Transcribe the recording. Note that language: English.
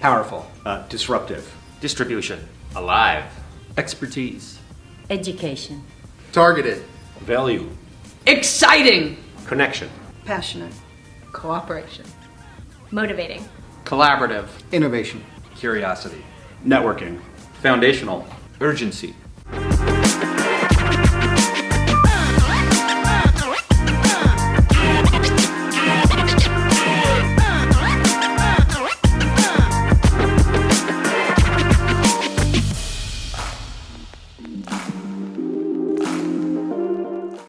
Powerful. Uh, disruptive. Distribution. Alive. Expertise. Education. Targeted. Value. Exciting! Connection. Passionate. Cooperation. Motivating. Collaborative. Innovation. Curiosity. Networking. Foundational. Urgency.